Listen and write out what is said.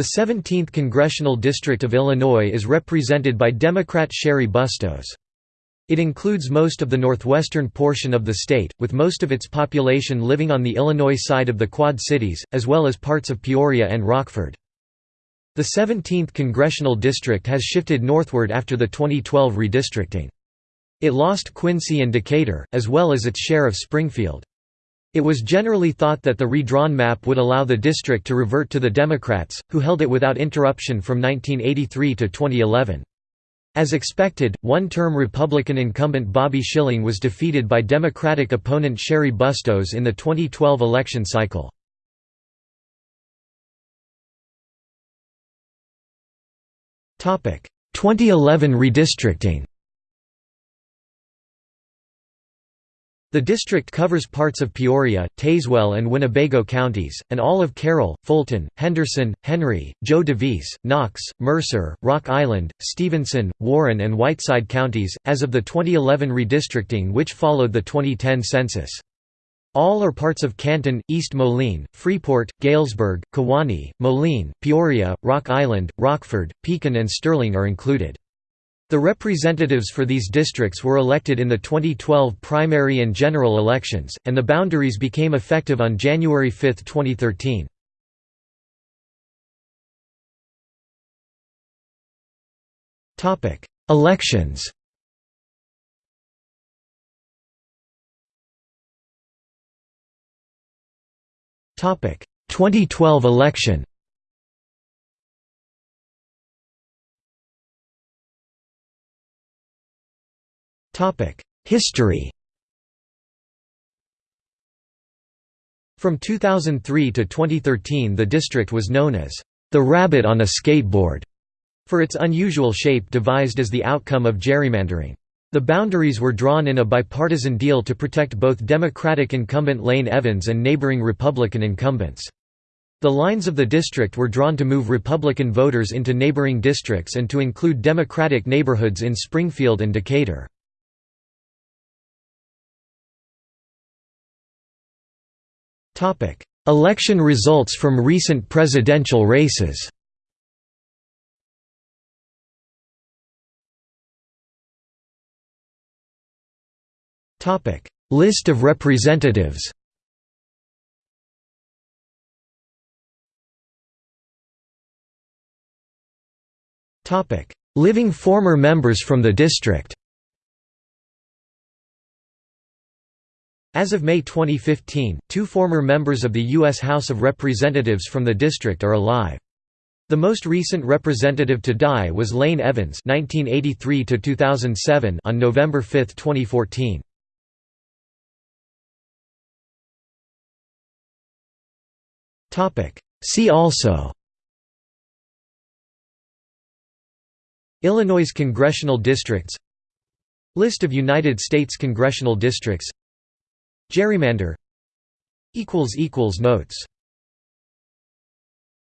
The 17th Congressional District of Illinois is represented by Democrat Cheri Bustos. It includes most of the northwestern portion of the state, with most of its population living on the Illinois side of the Quad Cities, as well as parts of Peoria and Rockford. The 17th Congressional District has shifted northward after the 2012 redistricting. It lost Quincy and Decatur, as well as its share of Springfield. It was generally thought that the redrawn map would allow the district to revert to the Democrats, who held it without interruption from 1983 to 2011. As expected, one-term Republican incumbent Bobby Schilling was defeated by Democratic opponent Cheri Bustos in the 2012 election cycle. Topic: 2011 redistricting. The district covers parts of Peoria, Tazewell and Winnebago counties, and all of Carroll, Fulton, Henderson, Henry, Jo Daviess, Knox, Mercer, Rock Island, Stephenson, Warren and Whiteside counties, as of the 2011 redistricting which followed the 2010 census. All are parts of Canton, East Moline, Freeport, Galesburg, Kewanee, Moline, Peoria, Rock Island, Rockford, Pekin and Sterling are included. The representatives for these districts were elected in the 2012 primary and general elections, and the boundaries became effective on January 5, 2013. Elections Topic 2012 election History From 2003 to 2013 the district was known as the rabbit on a skateboard for its unusual shape devised as the outcome of gerrymandering. The boundaries were drawn in a bipartisan deal to protect both Democratic incumbent Lane Evans and neighboring Republican incumbents. The lines of the district were drawn to move Republican voters into neighboring districts and to include Democratic neighborhoods in Springfield and Decatur. Election results from recent presidential races. List of representatives. Living former members from the district As of May 2015, two former members of the U.S. House of Representatives from the district are alive. The most recent representative to die was Lane Evans (1983–2007) on November 5, 2014. Topic. See also. Illinois congressional districts. List of United States congressional districts Gerrymander. Notes